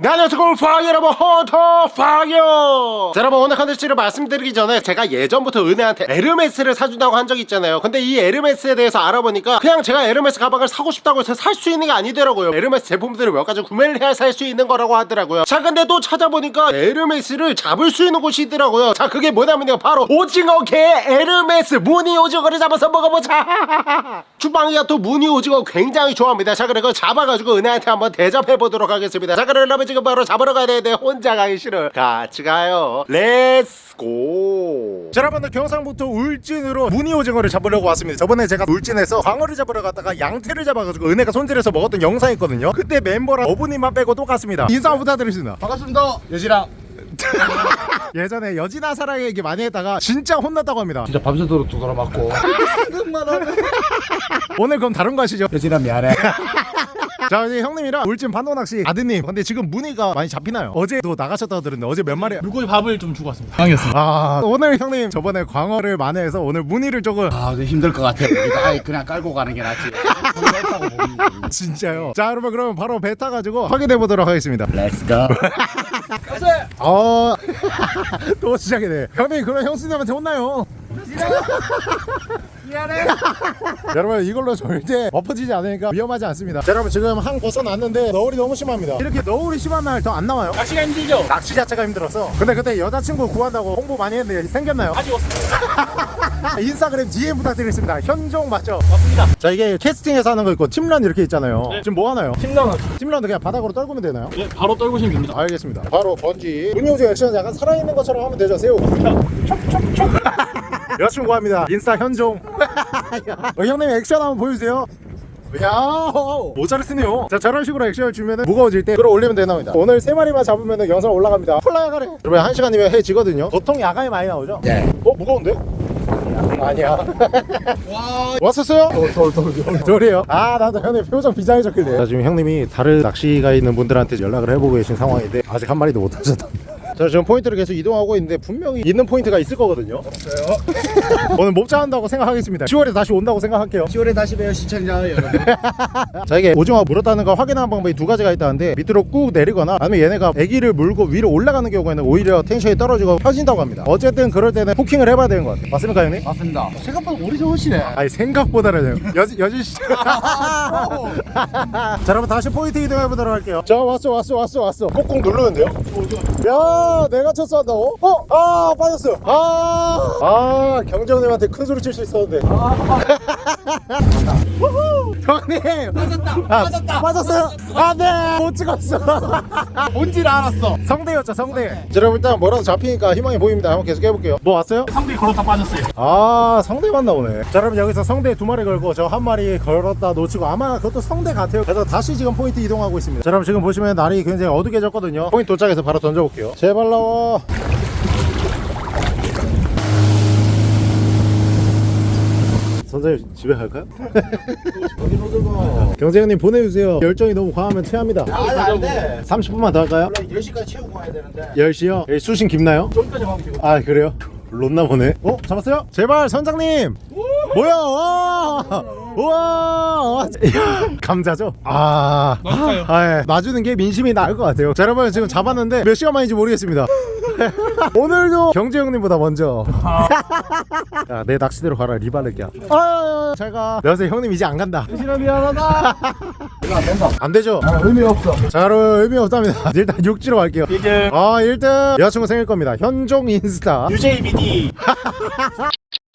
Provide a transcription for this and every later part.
네, 안녕하세요. 골프왕 여러분. 헌터퐝이에요 자 여러분 오늘 컨텐츠를 말씀드리기 전에 제가 예전부터 은혜한테 에르메스를 사준다고 한 적이 있잖아요. 근데 이 에르메스에 대해서 알아보니까 그냥 제가 에르메스 가방을 사고 싶다고 해서 살 수 있는 게 아니더라고요. 에르메스 제품들을 몇 가지 구매를 해야 살 수 있는 거라고 하더라고요. 자 근데 또 찾아보니까 에르메스를 잡을 수 있는 곳이 있더라고요. 자 그게 뭐냐면요. 바로 오징어계 에르메스 무늬 오징어를 잡아서 먹어보자. 주퐝이가 또 무늬 오징어 굉장히 좋아합니다. 자 그래 그 잡아가지고 은혜한테 한번 대접해보도록 하겠습니다. 자 여러분 지금 바로 잡으러 가야 되는데 혼자 가기 싫어 같이 가요. Let's go 자 여러분들 경상북도 울진으로 무늬 오징어를 잡으려고 왔습니다. 저번에 제가 울진에서 광어를 잡으러 갔다가 양태를 잡아가지고 은혜가 손질해서 먹었던 영상이 있거든요. 그때 멤버랑 어부님만 빼고 똑같습니다. 인사 부탁드리겠습니다. 반갑습니다. 여지랑. 예전에 여진아 사랑 얘기 많이 했다가 진짜 혼났다고 합니다. 진짜 밤새도록 두드러 맞고. 생각만 하네 오늘 그럼 다른 거 하시죠? 여지랑 미안해 자 이제 형님이랑 울진 반도낚시 아드님 근데 지금 무늬가 많이 잡히나요? 어제도 나가셨다고 들었는데 어제 몇 마리 물고기 밥을 좀 주고 왔습니다. 빵이었습니다. 아 오늘 형님 저번에 광어를 만회해서 오늘 무늬를 조금 아 근데 힘들 것 같아 여기다 아예 그냥 깔고 가는 게 낫지. 진짜요? 자 여러분 그러면 바로 배 타가지고 확인해 보도록 하겠습니다. Let's go. 어또 시작이네. 형님 그럼 형수님한테 혼나요 미안해. 여러분 이걸로 절대 엎어지지 않으니까 위험하지 않습니다. 자 여러분 지금 한 벗어났는데 너울이 너무 심합니다. 이렇게 너울이 심한 날 더 안 나와요? 낚시가 힘들죠? 낚시 자체가 힘들어서. 근데 그때 여자친구 구한다고 홍보 많이 했는데 생겼나요? 아직 없습니다. 인스타그램 DM 부탁드리겠습니다. 현종 맞죠? 맞습니다. 자 이게 캐스팅에서 하는 거 있고 팀런 이렇게 있잖아요. 네. 지금 뭐 하나요? 팀장은 팀런도 그냥 바닥으로 떨구면 되나요? 예, 바로 떨구시면 됩니다. 알겠습니다. 바로 번지. 문효주 액션 약간 살아있는 것처럼 하면 되죠? 새우 여자친구 합니다. 인스타 현종. 어, 형님 액션 한번 보여주세요. 야 모자를 쓰네요. 자 저런 식으로 액션을 주면 무거워질 때 끌어올리면 되나봅니다. 오늘 세 마리만 잡으면 영상 올라갑니다. 폴라야가래. 여러분 한 시간이면 해 지거든요. 보통 야간에 많이 나오죠? 네 어 무거운데? 아니야. 와. 왔었어요? 돌돌돌 저래요? 아 나도 형님 표정 비장해졌길래. 자 지금 형님이 다른 낚시가 있는 분들한테 연락을 해보고 계신 상황인데 아직 한 마리도 못 하셨다 자 지금 포인트를 계속 이동하고 있는데 분명히 있는 포인트가 있을 거거든요. 없어요. 오늘 목자 한다고 생각하겠습니다. 10월에 다시 온다고 생각할게요. 10월에 다시 봬요 시청자 여러분. 자 이게 오징어가 물었다는 걸 확인하는 방법이 두 가지가 있다는데 밑으로 꾹 내리거나 아니면 얘네가 에기를 물고 위로 올라가는 경우에는 오히려 텐션이 떨어지고 펴진다고 합니다. 어쨌든 그럴 때는 hooking을 해봐야 되는 것 같아요. 맞습니까 형님? 맞습니다. 생각보다 오리 좋으시네 아니 생각보다는 여지 여지 씨. 자 여러분 다시 포인트 이동해 보도록 할게요. 자 왔어 왔어 왔어 왔어. 꼭꼭 누르는데요? 야 내가 쳤어 한다고? 어? 아 빠졌어. 아, 아 경정님한테 큰 소리 칠 수 있었는데. 우후! 형님 빠졌다 아, 빠졌다 빠졌어요. 안돼 못 찍었어. 뭔지를 알았어 성대였죠 성대. 자 여러분 일단 뭐라도 잡히니까 희망이 보입니다. 한번 계속 해볼게요. 뭐 왔어요? 상대 걸었다 빠졌어요 아 성대만 나오네 자 여러분 여기서 성대 두 마리 걸고 저 한 마리 걸었다 놓치고 아마 그것도 성대 같아요 그래서 다시 지금 포인트 이동하고 있습니다 자 여러분 지금 보시면 날이 굉장히 어둑해졌거든요 포인트 도착해서 바로 던져볼게요 제발 나와 선생님 집에 갈까요? 경재형님 보내주세요 열정이 너무 과하면 체합니다 안돼 30분만 더 할까요? 원래 10시까지 채우고 가야 되는데 10시요? 여기 수신 깊나요? 좀까지 가면 되고 아 그래요? 롯나 보네 어? 잡았어요? 제발 선장님 뭐야 와 우와! 감자죠? 아, 맞을까요? 아 예. 놔주는 게 민심이 나을 것 같아요. 자 여러분 지금 잡았는데 몇 시간 만인지 모르겠습니다. 오늘도 경재 형님보다 먼저. 야, 내 낚시대로 가라 리바르기야 아, 잘가 여보세요 형님 이제 안 간다. 싫어 미안하다. 이거 안 된다 안 되죠? 아 의미 없어. 자 여러분 의미 없답니다. 일단 육지로 갈게요. 이제 아 1등. 여자친구 생길 겁니다. 현종 인스타. UJBD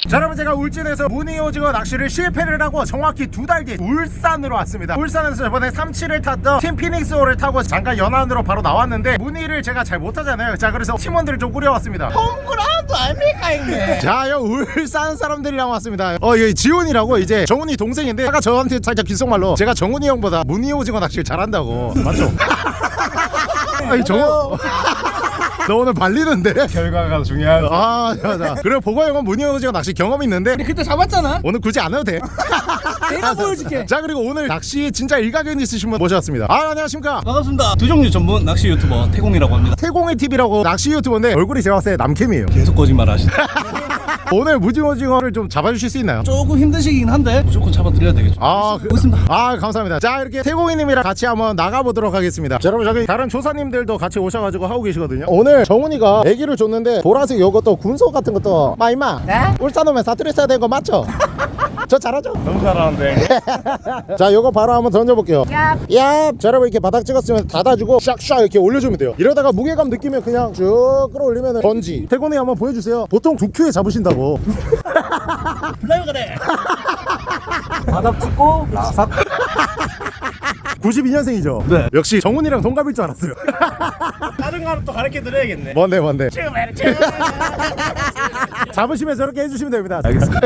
자 여러분 제가 울진에서 무늬 오징어 낚시를 실패를 하고 정확히 두 달 뒤 울산으로 왔습니다. 울산에서 저번에 37을 탔던 팀 피닉스호를 타고 잠깐 연안으로 바로 나왔는데 무늬를 제가 잘 못하잖아요. 자 그래서 팀원들을 좀 꾸려왔습니다. 홈그라운드 아닙니까 형님 자 여기 울산 사람들이랑 왔습니다. 어 여기 지훈이라고 이제 정훈이 동생인데 아까 저한테 살짝 귓속말로 제가 정훈이 형보다 무늬 오징어 낚시를 잘한다고. 맞죠? 아니 정훈 너 오늘 발리는데? 결과가 중요하다 아 맞아 형은 무늬 오징어 낚시 경험이 있는데 그때 잡았잖아 오늘 굳이 안 해도 돼. 내가 보여줄게 자 그리고 오늘 낚시 진짜 일가견 있으신 분 모셨습니다. 아 안녕하십니까. 반갑습니다. 두 종류 전문 낚시 유튜버 태공이라고 합니다. 태공의 TV라고 낚시 유튜버인데 얼굴이 제가 봤을 때 남캠이에요. 계속 거짓말 하시네. 오늘 무지오징어를 좀 잡아주실 수 있나요? 조금 힘드시긴 한데 무조건 잡아드려야 되겠죠. 아, 그, 있습니다. 아 감사합니다. 자 이렇게 태공이님이랑 같이 한번 나가보도록 하겠습니다. 자, 여러분 저기 다른 조사님들도 같이 오셔가지고 하고 계시거든요. 오늘 정훈이가 애기를 줬는데 보라색 요것도 군소 같은 것도 마 임마. 네? 울산 오면 사투리 써야 되는 거 맞죠? 저 잘하죠? 너무 잘하는데. 자 요거 바로 한번 던져볼게요. 얍. 자 여러분 이렇게 바닥 찍었으면 닫아주고 샥샥 이렇게 올려주면 돼요. 이러다가 무게감 느끼면 그냥 쭉 끌어올리면 던지. 태곤이 한번 보여주세요. 보통 두 큐에 잡으신다고. 플라이어 가래. 바닥 찍고 싹. 92년생이죠? 네. 역시 정훈이랑 동갑일 줄 알았어요. 다른 거는 또 가르쳐 드려야겠네. 뭔데 뭔데? 잡으시면 저렇게 해주시면 됩니다. 알겠습니다.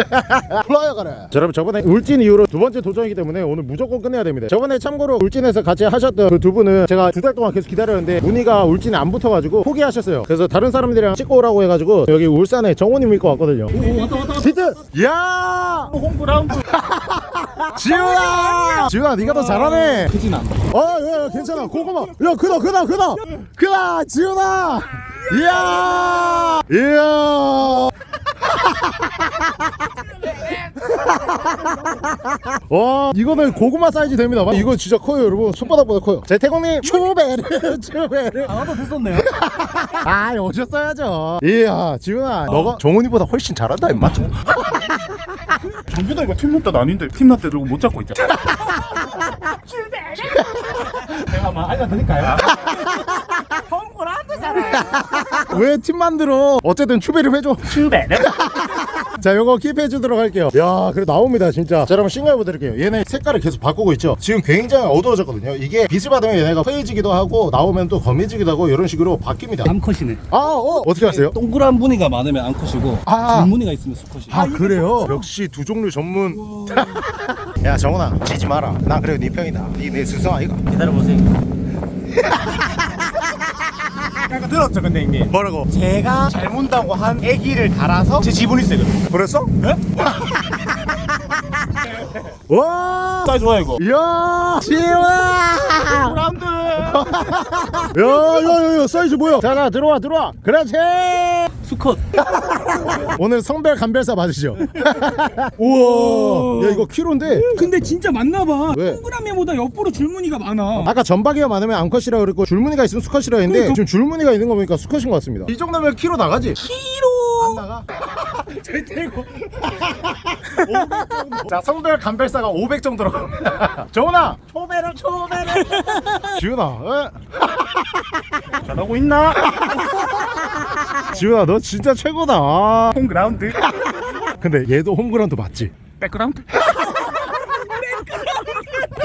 플라이어 가래. 자, 여러분 저번에 울진 이후로 두 번째 도전이기 때문에 오늘 무조건 끝내야 됩니다. 저번에 참고로 울진에서 같이 하셨던 그 두 분은 제가 두 달 동안 계속 기다렸는데 무늬가 울진에 안 붙어가지고 포기하셨어요. 그래서 다른 사람들이랑 찍고 오라고 해가지고 여기 울산에 정원님 믿고 왔거든요. 오 왔다 왔다 왔다. 히트! 야! 홈그라운드. 지훈아! 지훈아 네가 더 잘하네. 크진 않다. 어, 야, 야, 괜찮아. 고구마. 야, 크다, 크다, 크다. 크다, 지훈아. 이야, 이야. 와, 이거는 고구마 사이즈 됩니다. 이거 진짜 커요, 여러분. 손바닥보다 커요. 제 태공님, 추베르, 추베르. 아나도 됐었네요. 아, 오셨어야죠. 이야, 지훈아, 너가 정훈이보다 훨씬 잘한다, 임마. 정규다 이거 팀나 때 아닌데 팀나 때 들고 못 잡고 있잖아. 제가 한번 알려드릴까요? 왜 팀 만들어? 어쨌든 추베를 해줘. 슈베르. 자 요거 킵해 주도록 할게요 야 그래 나옵니다 진짜 자 여러분 싱글 보드릴게요 얘네 색깔을 계속 바꾸고 있죠 지금 굉장히 어두워졌거든요 이게 빛을 받으면 얘네가 흐해지기도 하고 나오면 또 검해지기도 하고 이런 식으로 바뀝니다 암컷이네. 아어 어떻게 하세요? 동그란 무늬가 많으면 암컷이고 아. 긴 무늬가 있으면 수컷이. 아 그래요? 역시 두 종류 전문 야 정훈아 지지 마라 난 그래도 네 편이다 네내 스승 아이가 기다려보세요. 약간 들었죠 근데 형님. 뭐라고? 제가 잘 문다고 한 에기를 달아서 제 지분이 세거든요. 그랬어? 네? 와 사이 좋아 이거. 이야 지훈아 브라운드. 야 야 야 사이즈 뭐야 자자 들어와 들어와 그렇지 수컷. 오늘 성별 감별사 받으시죠 우와 야 이거 키로인데 근데 진짜 맞나봐 왜? 동그라미보다 옆으로 줄무늬가 많아 아까 전박이가 많으면 암컷이라고 그랬고 줄무늬가 있으면 수컷이라고 했는데 지금 줄무늬가 있는 거 보니까 수컷인 것 같습니다 이 정도면 키로 나가지? 키로 안 나가? 절대고 자 성별 감별사가 500 정도로 정훈아 초배를 초배를 지훈아 어? 잘하고 있나? 지훈아 너 진짜 최고다 아. 홈그라운드. 근데 얘도 홈그라운드 맞지? 백그라운드.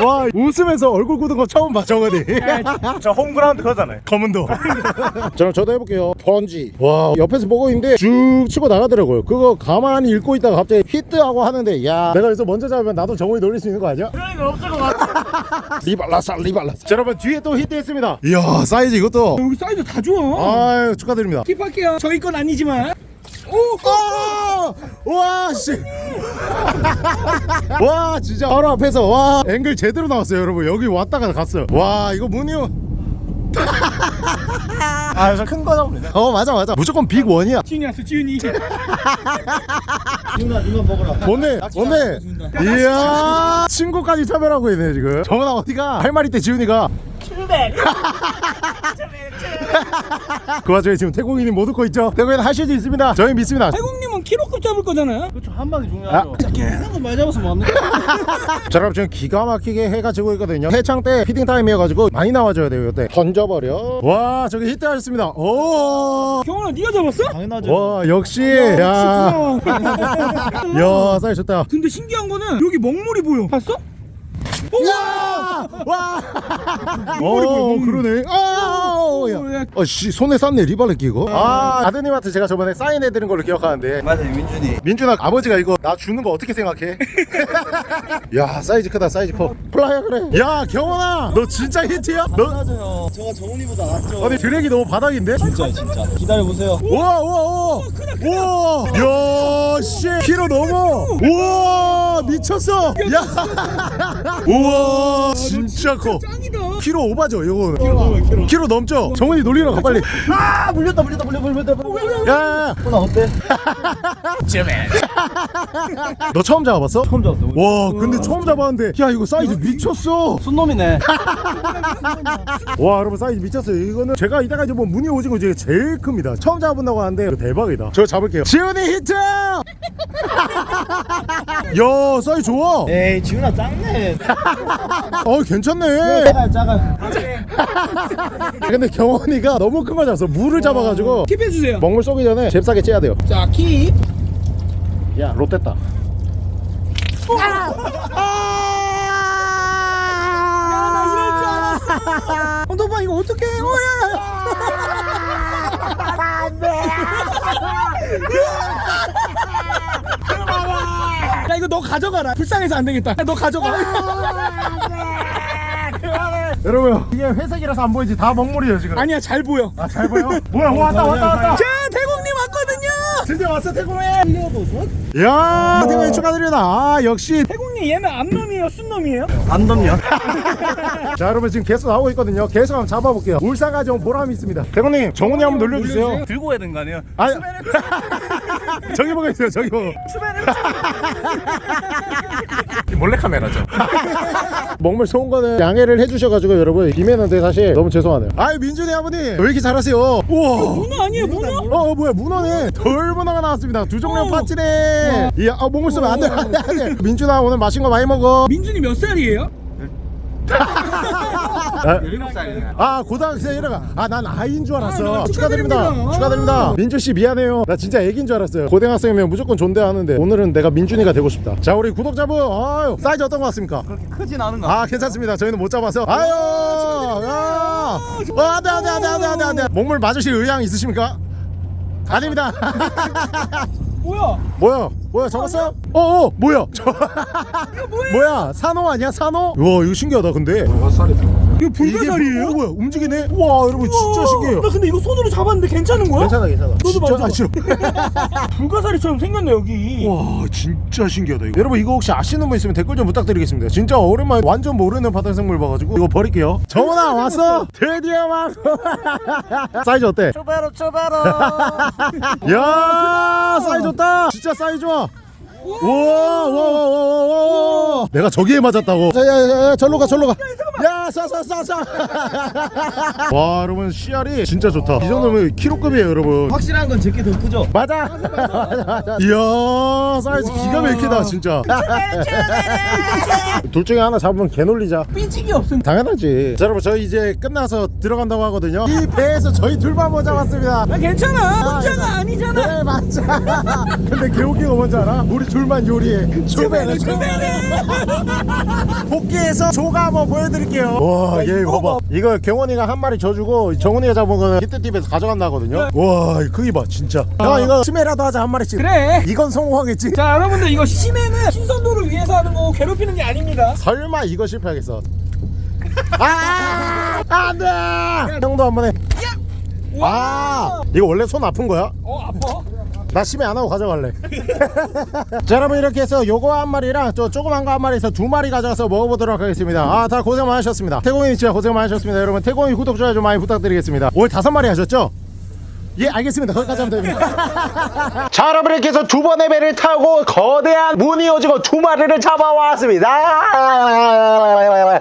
와 웃으면서 얼굴 굳은 거 처음 봐 정은이. 저 홈그라운드 그거잖아요. 검은도. 자 그럼 저도 해볼게요. 번지. 와 옆에서 보고 있는데 쭉 치고 나가더라고요. 그거 가만히 읽고 있다가 갑자기 히트하고 하는데 야. 내가 여기서 먼저 잡으면 나도 정훈이 놀릴 수 있는 거 아니야? 그런 거 없을 것 같아. 리발라사 리발라사. 자 여러분 뒤에 또 히트했습니다. 이야 사이즈 이것도. 여기 사이즈 다 좋아. 아유 축하드립니다. keep할게요. 저희 건 아니지만. 오! 와, 씨. 와, 진짜 바로 앞에서 와, 앵글 제대로 나왔어요, 여러분. 여기 왔다가 갔어요. 와, 이거 무늬요. 아, 저큰거 잡으면 돼. 어, 맞아, 맞아. 무조건 big one이야. 지훈이 왔어 지훈이 누나 누나 먹으라. 뭔데? 뭔데? 이야, 친구까지 차별하고 있네, 지금. 정훈아, 어디가? 할 말 있대, 지훈이가. 그 와중에 지금 태국인이 못 웃고 있죠? 태국인 하실 수 있습니다. 저희 믿습니다. 태국님은 키로급 잡을 거잖아요 그렇죠 한 방이 중요하죠. 아. 계속 많이 잡아서 뭐못 하는 자 여러분 지금 기가 막히게 해가 지고 있거든요 해창 때 feeding time이어가지고 많이 나와줘야 돼요 이때 던져버려 와 저기 히트 하셨습니다 오와 경원아 네가 잡았어? 당연하죠. 역시 야, 부끄러워. 야 사이 좋다 근데 신기한 거는 여기 먹물이 보여 봤어? 와! 와! 어, 그러네. 아, 어, 야. 어, 씨, 손에 쌌네, 리발렛 끼고. 아, 아드님한테 제가 저번에 사인해드린 걸로 기억하는데. 맞아요 민준이. 민준아, 아버지가 이거 나 주는 거 어떻게 생각해? 야, 사이즈 크다, 사이즈 커. 플라이야, 그래. 야, 경원아, 너 진짜 히트야? 너, 맞아요. 제가 정훈이보다 낫죠. 아니, drag이 너무 바닥인데? 진짜 진짜. 기다려 보세요. 우와, 우와, 우와. 우와, 야, 씨, 키로 넘어. 우와, 미쳤어. 야, 우와, 진짜 커. 키로 오바죠 이거 키로, 키로 넘죠 정훈이 놀리러 가 빨리. 아 물렸다 물렸다 물렸다 물렸다. 야야야. 나 어때? 너 처음 잡아봤어? 처음 잡았어 와 근데 처음 잡았는데. 야 이거 사이즈 미쳤어. 순놈이네. 와 여러분 사이즈 미쳤어요. 이거는 제가 이따가 뭐 무늬 오징어 중에 제일 큽니다. 처음 잡아본다고 하는데 대박이다. 저 잡을게요. 지훈이 히트 야 사이즈 좋아 에이 지훈아 작네 어 괜찮네 작아 작아 근데 경원이가 너무 큰거 잡았어 물을 잡아가지고 keep해주세요 먹물 쏘기 전에 잽싸게 째야 돼요 자 keep. 야 롯됐다 언더바 이거 어떡해 오야 야 이거 너 가져가라. 불쌍해서 안 되겠다. 야, 너 가져가 여러분 이게 회색이라서 안 보이지? 다 먹물이에요 지금. 아니야 잘 보여. 아 잘 보여? 뭐야 왔다 왔다 왔다. 자 대공님 왔거든요. 드디어 왔어 이 야 태공이 축하드립니다. 아 역시. 대공님 얘는 암놈이에요? 순놈이에요? 안 덥냐? 자 여러분 지금 계속 나오고 있거든요. 계속 한번 잡아볼게요. 울산가정 보람이 있습니다. 태공님 정훈이 한번 놀려주세요. 들고 해야 되는 거 아니야? 아니 저기 보고 있어요 저기 보고. 몰래 카메라죠. 먹물 쏘은 거는 양해를 해주셔가지고 여러분 김해는데 사실 너무 죄송하네요. 아유 민준이 아버님 왜 이렇게 잘하세요? 우와. 문어 아니에요 문어? 어, 어 뭐야 문어네. 돌문어가 나왔습니다. 두 종류 어. 파티네. 이야 아, 몸을 쏘면 안돼. 안돼 안돼 민준아 오늘 맛있는 거 많이 먹어. 민준이 몇 살이에요? 아, 17살이네 아 고등학생 이라가. 아난 아이인 줄 알았어. 아, 축하드립니다. 축하드립니다. 축하드립니다. 민준 씨 미안해요. 나 진짜 애기인 줄 알았어요. 고등학생이면 무조건 존대하는데 오늘은 내가 민준이가 되고 싶다. 자 우리 구독자분. 아유 사이즈 어떤 것 같습니까? 그렇게 크진 않은 거아 괜찮습니다. 저희는 못 잡아서. 아유 아. 어, 안돼 안돼 안돼 안돼 안돼. 안돼 목물 맞으실 의향 있으십니까? 아닙니다 뭐야? 뭐야? 뭐야? 잡았어? 어어 뭐야? 저 뭐야? 산호 아니야? 산호? 와 이거 신기하다 근데 이거 이게 불가사리예요? 뭐- 뭐야 움직이네? 와 여러분 진짜 신기해요. 나 근데 이거 손으로 잡았는데 괜찮은 거야? 괜찮아 괜찮아. 너도. 아, 싫어 불가사리처럼 생겼네 여기. 와 진짜 신기하다 이거. 여러분 이거 혹시 아시는 분 있으면 댓글 좀 부탁드리겠습니다. 진짜 오랜만에 완전 모르는 바다생물 봐가지고 이거 버릴게요. 정원아 왔어? 드디어 왔어. 사이즈 어때? 초바로 초바로. 야 사이즈 좋다. 진짜 사이즈 좋아 와와와와와 내가 저기에 맞았다고. 야야야 절로 가 절로 가야 쏴쏴쏴쏴. 와 여러분 씨알이 진짜 좋다. 이 정도면 키로급이에요 여러분. 확실한 건 제게 더 크죠? 맞아. 이야 사이즈 기가 막히다 진짜. 둘 중에 하나 잡으면 개 놀리자. 삐지기 없음. 당연하지. 자, 여러분 저희 이제 끝나서 들어간다고 하거든요. 이 배에서 저희 둘만 못 잡았습니다. 아 괜찮아. 혼자가 아니잖아. 네 맞아. 근데 개웃긴 거 뭔지 알아? 우리 둘만 요리해. 초배네 초배네 복귀해서 조가 한번 보여드릴게요. 와얘 봐봐. 이거 경원이가 한 마리 져주고 정훈이가 잡은 거는 히트팁에서 가져간다거든요. 와이 크기 봐 진짜. 야 이거 스메라도 하자 한 마리씩. 그래. 이건 성공하겠지? 자 여러분들 이거 심해는 신선도를 위해서 하는 거고 괴롭히는 게 아닙니다. 설마 이거 실패하겠어? 아! 안돼! 형도 한번 해. 아, 이거 원래 손 아픈 거야? 어 아파 나 심해 안 하고 가져갈래. 자, 여러분 이렇게 해서 요거 한 마리랑 저 조그만 거 한 마리에서 두 마리 가져가서 먹어보도록 하겠습니다. 아, 다 고생 많으셨습니다. 태공이 진짜 고생 많으셨습니다. 여러분 태공이 구독 좋아요 좀 많이 부탁드리겠습니다. 오늘 다섯 마리 하셨죠? 예 알겠습니다. 거기까지 하면 됩니다. 자 여러분 이렇게 해서 두 번의 배를 타고 거대한 무늬 오징어 두 마리를 잡아왔습니다.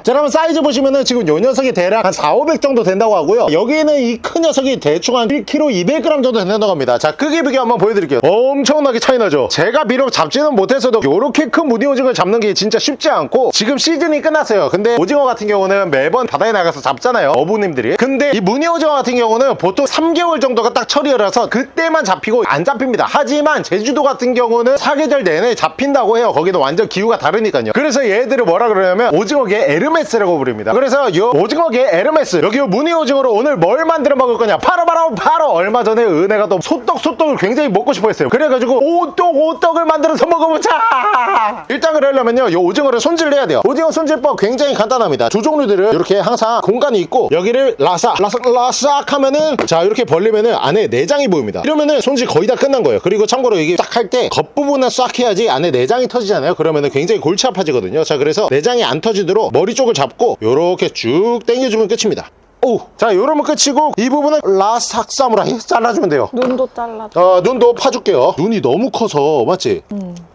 자 여러분 사이즈 보시면은 지금 요 녀석이 대략 한 4, 500 정도 된다고 하고요. 여기는 이 큰 녀석이 대충 한 1kg 200g 정도 된다고 합니다. 자 크기 비교 한번 보여드릴게요. 엄청나게 차이 나죠? 제가 비록 잡지는 못했어도 요렇게 큰 무늬 오징어를 잡는 게 진짜 쉽지 않고 지금 시즌이 끝났어요. 근데 오징어 같은 경우는 매번 바다에 나가서 잡잖아요 어부님들이. 근데 이 무늬 오징어 같은 경우는 보통 3개월 정도가 딱 철이라서 그때만 잡히고 안 잡힙니다. 하지만 제주도 같은 경우는 사계절 내내 잡힌다고 해요. 거기는 완전 기후가 다르니까요. 그래서 얘들을 뭐라 그러냐면 오징어계 에르메스라고 부릅니다. 그래서 이 오징어계 에르메스 여기 요 무늬 오징어로 오늘 뭘 만들어 먹을 거냐? 바로 바로 바로 얼마 전에 은혜가 또 소떡 소떡을 굉장히 먹고 싶어 했어요. 그래가지고 오떡 오떡을 만들어서 먹어보자! 일단 그러려면요 이 오징어를 손질해야 돼요. 오징어 손질법 굉장히 간단합니다. 두 종류들은 이렇게 항상 공간이 있고 여기를 라삭 라삭 라삭 하면은 자 이렇게 벌리면은 안에 내장이 보입니다. 이러면은 손질 거의 다 끝난 거예요. 그리고 참고로 이게 딱 할 때 겉부분은 싹 해야지 안에 내장이 터지잖아요. 그러면은 굉장히 골치 아파지거든요. 자 그래서 내장이 안 터지도록 머리 쪽을 잡고 요렇게 쭉 당겨주면 끝입니다. 오, 자 요러면 끝이고 이 부분은 라스트 학사무라이 잘라주면 돼요. 눈도 잘라. 어, 눈도 파줄게요. 눈이 너무 커서 맞지?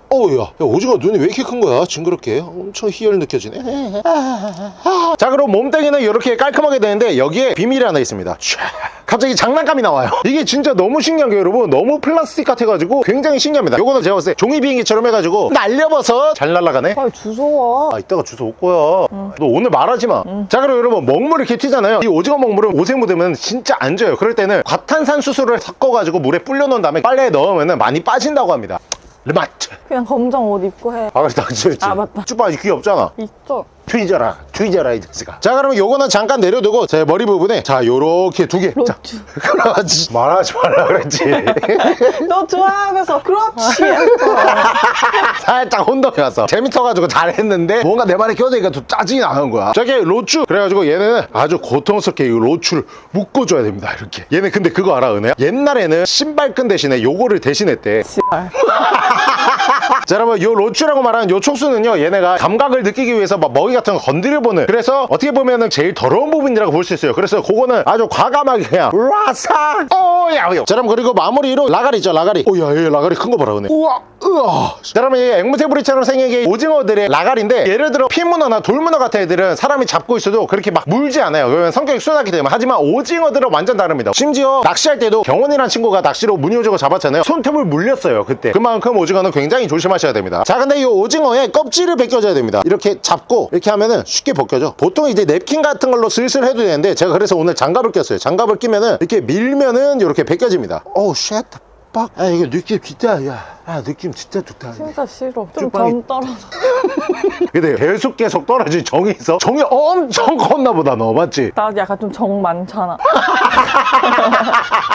어우 야, 야 오징어 눈이 왜 이렇게 큰 거야? 징그럽게 엄청 희열 느껴지네. 자 그럼 몸뚱이는 이렇게 깔끔하게 되는데 여기에 비밀이 하나 있습니다. 촤. 갑자기 장난감이 나와요. 이게 진짜 너무 신기한 게 여러분 너무 플라스틱 같아가지고 굉장히 신기합니다. 요거는 제가 봤을 때 종이 비행기처럼 해가지고 날려버섯 잘 날아가네. 빨리 주소와. 아 이따가 주소 올 거야 너 오늘 말하지 마자 그럼 여러분 먹물 이렇게 튀잖아요 이 오징어 먹물은 옷에 묻으면 진짜 안 져요 그럴 때는 과탄산 수소를 섞어가지고 물에 불려 놓은 다음에 빨래에 넣으면 많이 빠진다고 합니다 르마트 그냥 검정 옷 입고 해. 아 그렇다 그렇지 아, 맞다. 쭈빠 귀 없잖아 있죠. 뒤져라 뒤져라 이 자식아. 자 그러면 요거는 잠깐 내려두고 제 머리 부분에 자 요렇게 두개. 자, 로추. 그렇지. 말하지 말라 그랬지. 너 좋아하면서 그렇지. 살짝 혼동이 왔어. 재밌어가지고 잘했는데 뭔가 내 말에 껴드니까 좀 짜증이 나는 거야. 저게 로추. 그래가지고 얘는 아주 고통스럽게 이 로추를 묶어줘야 됩니다 이렇게. 얘는 근데 그거 알아 은혜야? 옛날에는 신발끈 대신에 요거를 대신했대. 씨발. 자 여러분 요 로추라고 말하는 요 촉수는요 얘네가 감각을 느끼기 위해서 막 먹이 같은 거 건드려보는. 그래서 어떻게 보면은 제일 더러운 부분이라고 볼 수 있어요. 그래서 그거는 아주 과감하게 그냥 라사! 오야 자 여러분 그리고 마무리로 라가리 있죠 라가리. 오야 얘 라가리 큰 거 봐라 은혜 우와 으아 자 여러분 이 앵무새부리처럼 생긴 게 오징어들의 라가리인데 예를 들어 피문어나 돌문어 같은 애들은 사람이 잡고 있어도 그렇게 막 물지 않아요. 그러면 성격이 순하기 때문에. 하지만 오징어들은 완전 다릅니다. 심지어 낚시할 때도 경원이라는 친구가 낚시로 무늬오징어 잡았잖아요. 손톱을 물렸어요 그때. 그만큼 오징어는 굉장히 조심하 셔야 됩니다 자 근데 이 오징어의 껍질을 벗겨줘야 됩니다 이렇게 잡고 이렇게 하면은 쉽게 벗겨져 보통 이제 냅킨 같은 걸로 슬슬 해도 되는데 제가 그래서 오늘 장갑을 꼈어요 장갑을 끼면은 이렇게 밀면은 이렇게 벗겨집니다 오우 shit fuck. 아 이거 느낌 진짜 야, 아 느낌 진짜 좋다 진짜 싫어. 좀 쭈빵이- 점 떨어져. 근데 계속 계속 떨어진 정이 있어 정이 엄청 컸나 보다 너 맞지? 나 약간 좀 정 많잖아.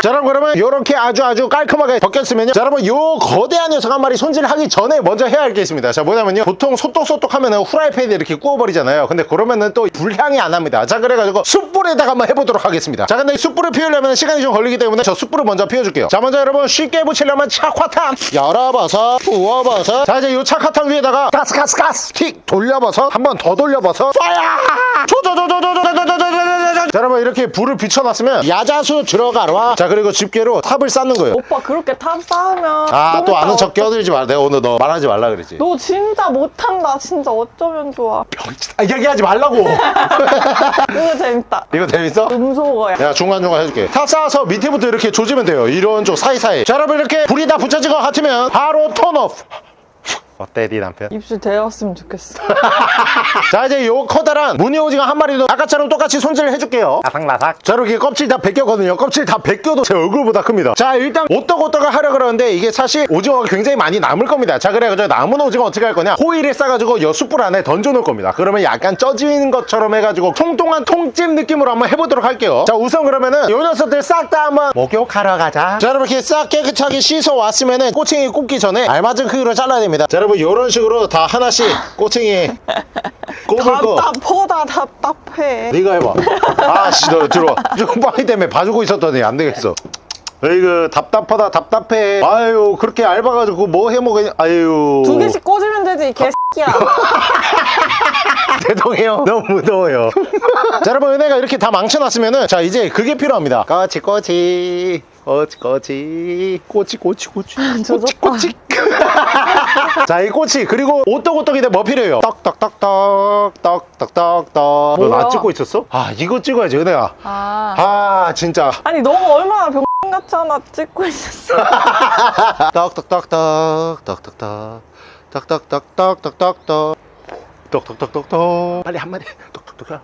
자 여러분 그러면 이렇게 아주 아주 깔끔하게 벗겼으면요 자 여러분 요 거대한 녀석 한 마리 손질하기 전에 먼저 해야 할 게 있습니다 자 뭐냐면요 보통 소떡소떡 하면은 후라이팬에 이렇게 구워버리잖아요 근데 그러면은 또 불향이 안 납니다 자 그래가지고 숯불에다가 한번 해보도록 하겠습니다 자 근데 이 숯불을 피우려면 시간이 좀 걸리기 때문에 저 숯불을 먼저 피워줄게요 자 먼저 여러분 쉽게 붙이려면 착화탕 열어봐서 부어봐서 자 이제 요 착화탕 위에다가 가스 가스 가스 틱 돌려봐서 한 번 더 돌려봐서 쏴야 조조조조조조조조조조조조 자 여러분 이렇게 불을 비춰놨으면 야자 수 들어가라 자 그리고 집게로 탑을 쌓는 거예요 오빠 그렇게 탑 쌓으면. 아좀또 아는 척 껴들지 마 내가 오늘 너 말하지 말라 그랬지 너 진짜 못한다. 진짜 어쩌면 좋아. 아, 얘기하지 말라고 이거 재밌다. 이거 재밌어? 음소거야. 내가 중간중간 해줄게 탑 쌓아서 밑에부터 이렇게 조지면 돼요 이런 쪽 사이사이 자 여러분 이렇게 불이 다 붙여진 것 같으면 바로 turn off 어때 네 남편? 입술 대었으면 좋겠어. 자 이제 요 커다란 무늬 오징어 한 마리도 아까처럼 똑같이 손질을 해줄게요. 라삭라삭. 자 이렇게 껍질 다 벗겼거든요. 껍질 다 벗겨도 제 얼굴보다 큽니다. 자 일단 오떡오떡을 하려 그러는데 이게 사실 오징어가 굉장히 많이 남을 겁니다. 자 그래가지고 남은 오징어 어떻게 할 거냐? 호일을 싸가지고 요 숯불 안에 던져 놓을 겁니다. 그러면 약간 쪄지는 것처럼 해가지고 통통한 통찜 느낌으로 한번 해보도록 할게요. 자 우선 그러면은 요 녀석들 싹 다 한번 목욕하러 가자. 자 여러분 이렇게 싹 깨끗하게 씻어 왔으면은 꼬챙이 꼽기 전에 알맞은 크기로 잘라야 됩니다. 자 여러분 요런 식으로 다 하나씩 꼬챙이 꼽을 거 답답하다 답답해. 네가 해봐. 아씨 너 들어와. 빵이 때문에 봐주고 있었더니 안 되겠어. 에이그 답답하다 답답해. 아유 그렇게 얇아가지고 뭐 해먹으냐. 아유. 두 개씩 꽂으면 되지 이 개새끼야. 죄송해요. 너무 무더워요. 자 여러분 은혜가 이렇게 다 망쳐놨으면은 자 이제 그게 필요합니다. 꼬치 꼬치 꼬치 꼬치 꼬치 꼬치 꼬치 꼬치 조졌다. 꼬치. 자 이 꼬치 그리고 오떡오떡인데 뭐 필요해요? 떡떡떡떡 떡떡떡떡. 너나 찍고 있었어? 아 이거 찍어야지 은혜야. 아. 아 진짜 아니 너가 얼마나 병 같이 하나 찍고 있었어. 떡떡떡떡 떡떡떡 떡떡떡떡떡떡 떡떡떡떡떡 빨리 한마디 떡떡떡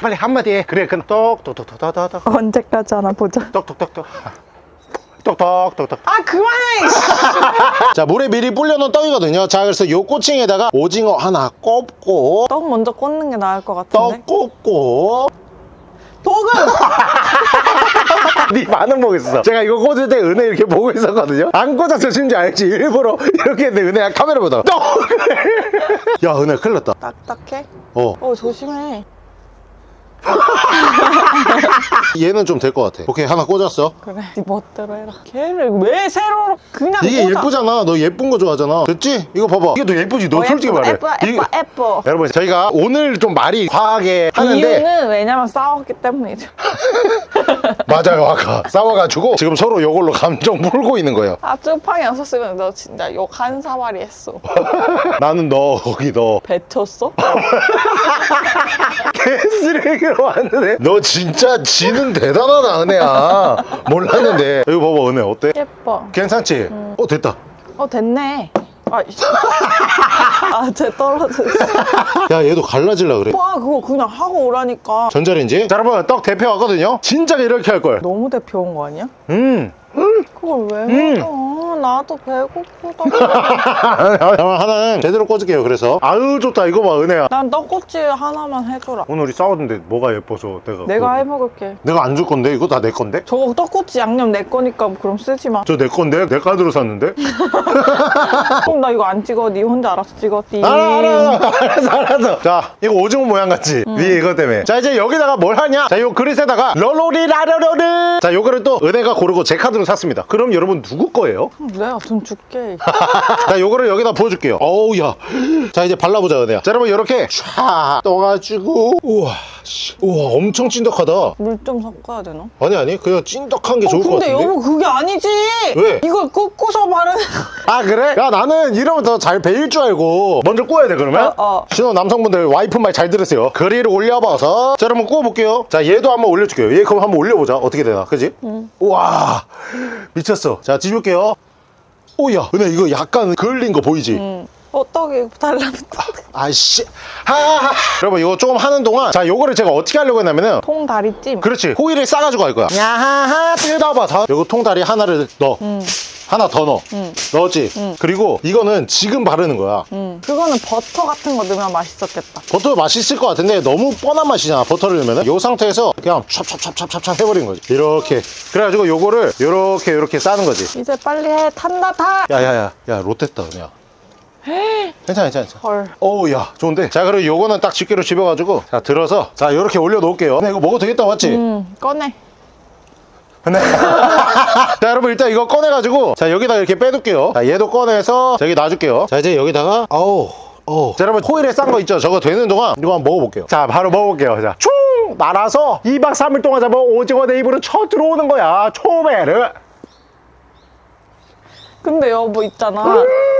빨리 한마디 해 그래 그럼 떡떡떡떡떡떡 언제까지 하나 보자. 떡떡떡떡 떡떡떡떡 아 그만해. 자 물에 미리 불려놓은 떡이거든요 자 그래서 요 꼬칭에다가 오징어 하나 꼽고 떡 먼저 꽂는 게 나을 것떡 같은데. 꼽고 떡은 네 반응 보고 있어 제가 이거 꽂을 때 은혜 이렇게 보고 있었거든요 안 꽂아서 진지 알지 일부러 이렇게 했는데 은혜가 카메라 보다가 떡! 야 은혜 큰일 났다 딱딱해. 어 어 조심해. 얘는 좀 될 것 같아. 오케이 하나 꽂았어. 그래 네 멋대로 해라. 걔를 왜 세로로 그냥 이게 꽂아. 예쁘잖아. 너 예쁜 거 좋아하잖아. 됐지? 이거 봐봐. 이게 더 예쁘지? 너 어, 솔직히 예뻐, 말해. 예뻐 이게- 예뻐 예뻐. 여러분 저희가 오늘 좀 말이 과하게 하는데 이유는 왜냐면 싸웠기 때문이죠. 맞아요 아까. 싸워가지고 지금 서로 이걸로 감정 풀고 있는 거예요. 아 쭈팡이 없었으면 너 진짜 욕 한 사발이 했어. 나는 너 거기 너. 뱉었어? 개쓰레기 로 왔는데? 너 진짜 지는 대단하다 은혜야. 몰랐는데. 이거 봐봐 은혜 어때? 예뻐. 괜찮지? 어 됐다. 어 됐네. 아쟤 떨어졌어. 야 얘도 갈라질라 그래. 오빠 그거 그냥 하고 오라니까. 전자레인지? 자 여러분 떡 데펴 왔거든요? 진작 이렇게 할걸. 너무 데펴 온 거 아니야? 음 그걸 왜 음. 먹어 나도 배고프다 자, 하나는 제대로 꽂을게요 그래서. 아유 좋다. 이거 봐 은혜야. 난 떡꼬치 하나만 해줘라. 오늘 우리 싸웠는데 뭐가 예뻐서 내가 내가 그거- 해먹을게. 내가 안 줄 건데? 이거 다 내 건데? 저거 떡꼬치 양념 내 거니까 그럼 쓰지 마. 저 내 건데? 내 카드로 샀는데? 그럼 나 이거 안 찍어. 니 혼자 알아서 찍어 띠 알아 알아 알아. 알았어 알았어. 자 이거 오징어 모양 같지? 위에 이거 때문에. 자 이제 여기다가 뭘 하냐? 자 요 그릇에다가 러로리 라러러르. 자 요거를 또 은혜가 고르고 제 카드로 샀습니다 그럼 여러분 누구 거예요? 내가 돈 줄게. 자 요거를 여기다 부어줄게요. 어우 야자 이제 발라보자 은혜야. 자 여러분 요렇게 쫙 떠가지고. 우와 씨. 우와 엄청 찐득하다. 물 좀 섞어야 되나? 아니 아니. 그냥 찐득한 게 어, 좋을 것 근데 같은데? 여보 그게 아니지! 왜? 이걸 꽂고서 바르는 아 그래? 야 나는 이러면 더 잘 배일 줄 알고. 먼저 구워야 돼 그러면? 어, 어. 신혼 남성분들 와이프 말 잘 들으세요. 그리를 올려봐서. 자 여러분 구워볼게요. 자 얘도 한번 올려줄게요. 얘 그럼 한번 올려보자. 어떻게 되나. 그지? 우와. 미 쳤어 자 뒤줄게요 오야 은혜 이거 약간 그을린 거 보이지? 응. 어 떡이 달라붙어. 아이씨. 하하하. 여러분 이거 조금 하는 동안 자 요거를 제가 어떻게 하려고 했냐면은 통다리찜. 그렇지. 호일을 싸가지고 갈 거야. 야하하. 뜯어봐. 자 요거 통다리 하나를 넣어. 하나 더 넣어. 넣었지? 그리고 이거는 지금 바르는 거야. 응. 그거는 버터 같은 거 넣으면 맛있었겠다. 버터 맛있을 것 같은데 너무 뻔한 맛이잖아 버터를 넣으면 이 상태에서 그냥 찹찹찹찹찹찹 해버린 거지. 이렇게. 그래가지고 요거를 요렇게 요렇게 싸는 거지. 이제 빨리 해. 탄다 타 야야야. 야 롯됐다 그냥 괜찮아 괜찮아 괜찮아. 헐. 어우 야 좋은데? 자 그리고 요거는 딱 집게로 집어가지고 자 들어서 자 요렇게 올려 놓을게요. 근데 이거 먹어도 되겠다 맞지? 응 꺼내. 네. 자 여러분 일단 이거 꺼내가지고 자 여기다 이렇게 빼둘게요. 자 얘도 꺼내서 자 여기 놔줄게요. 자 이제 여기다가 아우 어. 자 여러분 호일에 싼 거 있죠? 저거 되는 동안 이거 한번 먹어볼게요. 자 바로 먹어볼게요. 자충 날아서 2박 3일 동안 잡은 오징어 내 입으로 쳐 들어오는 거야 초베르 근데 여보 있잖아.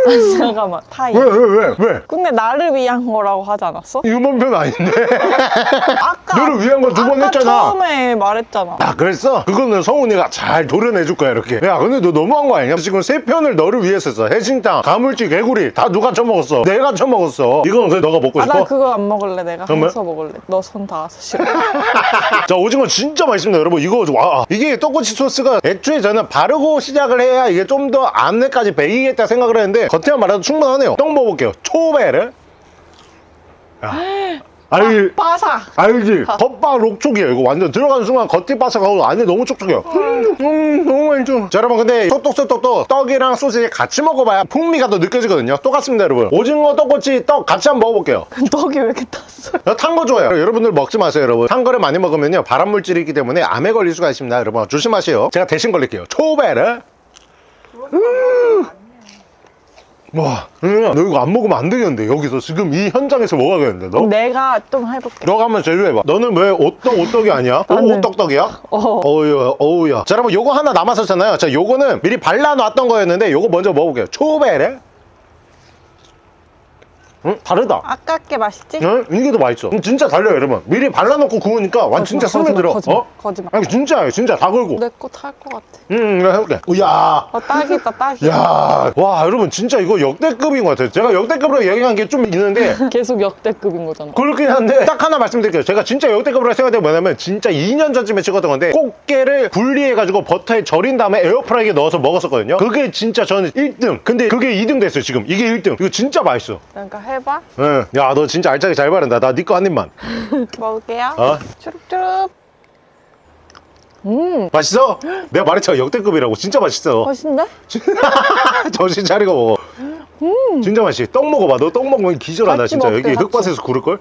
아니, 잠깐만 타이 왜 왜 왜 왜? 근데 나를 위한 거라고 하지 않았어? 유머편 아닌데. 아까 너를 위한 거 두 번 아까 했잖아. 처음에 말했잖아. 아 그랬어? 그거는 성훈이가 잘 도려내줄 거야 이렇게. 야 근데 너 너무한 거 아니냐? 지금 세 편을 너를 위해서 했어. 해신탕 가물치 개구리. 다 누가 처먹었어? 내가 처먹었어. 이건 그래 너가 먹고 아 싶어? 나 그거 안 먹을래 내가. 정말? 해서 먹을래. 너 손 닿아서 싫어. 자 오징어 진짜 맛있습니다 여러분. 이거 좀- 와 이게 떡꼬치 소스가 애초에 저는 바르고 시작을 해야 이게 좀 더안 내까지 배이겠다 생각을 했는데 겉에만 말해도 충분하네요. 떡 먹어볼게요. 초베르 야. 알, 바삭 알지? 겉바 록촉이에요. 이거 완전 들어가는 순간 겉이 바삭하고 안에 너무 촉촉해요. 음, 음, 너무 맛있어 자 여러분 근데 소떡소떡도 떡이랑 소시지 같이 먹어봐야 풍미가 더 느껴지거든요. 똑같습니다 여러분. 오징어 떡꼬치 떡 같이 한번 먹어볼게요. 떡이 왜 이렇게 탔어 탄거 좋아요. 여러분들 먹지 마세요 여러분. 탄 거를 많이 먹으면요. 발암물질이 있기 때문에 암에 걸릴 수가 있습니다 여러분. 조심하세요. 제가 대신 걸릴게요. 초베르 음. 와, 너 이거 안 먹으면 안 되겠는데 여기서 지금 이 현장에서 먹어야겠는데 너? 내가 좀 해볼게 너가 한번 제조해봐 너는 왜 오떡 오떡이 아니야? 오, 나는- 오떡떡이야? 어. 어우야 어우야 자 여러분 요거 하나 남았었잖아요 자 요거는 미리 발라놨던 거였는데 요거 먼저 먹어볼게요 초베르 응? 다르다 아깝게 맛있지? 응? 이게 더 맛있어. 음, 진짜 달려요, 여러분. 미리 발라놓고 구우니까 완 진짜 스며들어. 거짓말, 어? 거짓말. 아니 진짜야, 진짜 다 걸고. 내 거 탈 것 같아 응, 내가 해볼게. 우야. 어 딱이다 딱이다 야, 와, 여러분 진짜 이거 역대급인 것 같아요. 제가 역대급으로 얘기한 게 좀 있는데 계속 역대급인 거잖아 그렇긴 한데 딱 하나 말씀드릴게요. 제가 진짜 역대급으로 생각된 게 뭐냐면 진짜 2년 전쯤에 찍었던 건데 꽃게를 분리해가지고 버터에 절인 다음에 에어프라이기에 넣어서 먹었었거든요. 그게 진짜 저는 1등. 근데 그게 2등 됐어요, 지금. 이게 1등. 이거 진짜 맛있어. 그러니까 해봐 응. 야, 너 진짜 알차게 잘 바른다. 나 네 거 한 입만. 먹을게요 어? 추룩추룩 음 맛있어? 내가 말했잖아 역대급이라고 진짜 맛있어 맛있는데? 정신 차리고 먹어 진짜 맛있어 떡 먹어봐 너 떡 먹으면 기절하다 진짜 먹게, 여기 같이. 흙밭에서 구를걸?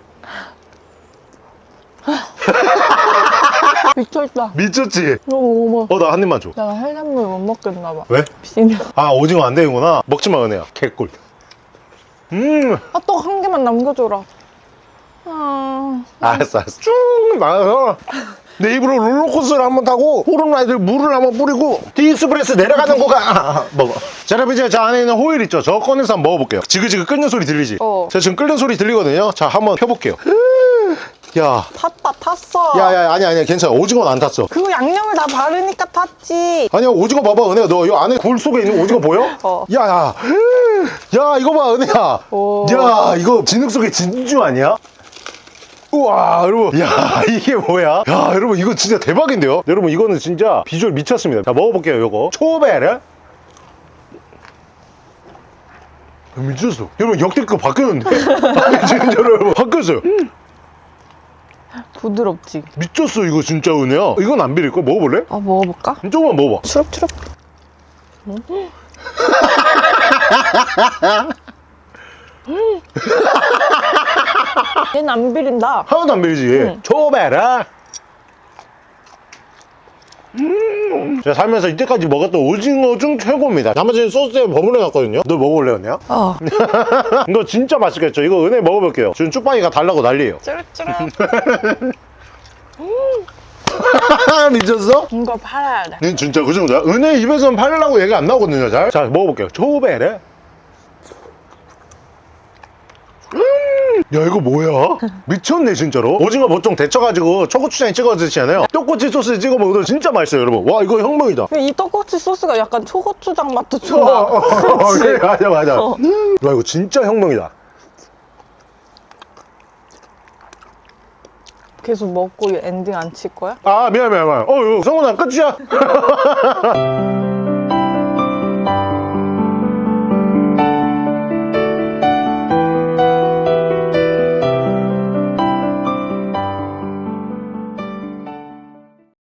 미쳤다. 미쳤다. 미쳤지? 너무 어머. 어, 나 한 입만 줘. 내가 해산물 못 먹겠나 봐. 왜? 비냐. 아, 오징어 안 되는구나. 먹지 마, 은혜야. 개꿀. 음, 아떡 한 개만 남겨줘라. 아. 알았어, 알았어. 쭉 나가서 내 입으로 롤러코스터를 한번 타고 후룸라이드 물을 한번 뿌리고 티익스프레스 내려가는 거가 아, 먹어. 자, 여러분 이제 저 안에 있는 호일 있죠? 저 꺼내서 한번 먹어볼게요. 지그지그 끓는 소리 들리지? 어. 제가 지금 끓는 소리 들리거든요. 자, 한번 펴볼게요. 야, 탔다 탔어. 야, 야, 아니, 아니, 괜찮아. 오징어는 안 탔어. 그거 양념을 다 바르니까 탔지. 아니야, 오징어 봐봐, 은혜야. 너 이 안에 굴 속에 있는 오징어 보여? 어. 야, 야. 야, 이거 봐, 은혜야. 오. 야, 이거 진흙 속에 진주 아니야? 우와, 여러분. 야, 이게 뭐야? 야, 여러분, 이거 진짜 대박인데요? 여러분, 이거는 진짜 비주얼 미쳤습니다. 자, 먹어볼게요, 요거. 초베르. 미쳤어. 여러분, 역대급 바뀌었는데? 진짜로 여러분, 바뀌었어요. 부드럽지. 미쳤어, 이거 진짜 은혜야. 이건 안 비릴걸? 먹어볼래? 아 먹어볼까? 조금만 먹어봐. 추럽추럽. 얘는 안 비린다. 하나도 안 비리지. 초베라. 음. 제가 살면서 이때까지 먹었던 오징어 중 최고입니다. 나머지는 소스에 버무려 놨거든요. 너 먹어볼래, 은혜야? 어. 이거 진짜 맛있겠죠? 이거 은혜 먹어볼게요. 지금 쭈빵이가 달라고 난리예요. 쭈룩쭈룩. 미쳤어? 이거 팔아야 돼. 는 진짜 그 정도야? 은혜 입에서는 팔려고 얘기 안 나오거든요, 잘. 자, 먹어볼게요. 초베레. 음, 야 이거 뭐야? 미쳤네 진짜로 오징어 보통 데쳐가지고 초고추장에 찍어 드시잖아요 떡꼬치 소스 찍어 먹어도 진짜 맛있어요 여러분 와 이거 혁명이다 이 떡꼬치 소스가 약간 초고추장 맛도 좀 어, 나. 어, 어, 그래, 맞아 맞아 어. 음, 와 이거 진짜 혁명이다 계속 먹고 엔딩 안 칠 거야? 아 미안 미안 미안 어 이거 성훈아 끝이야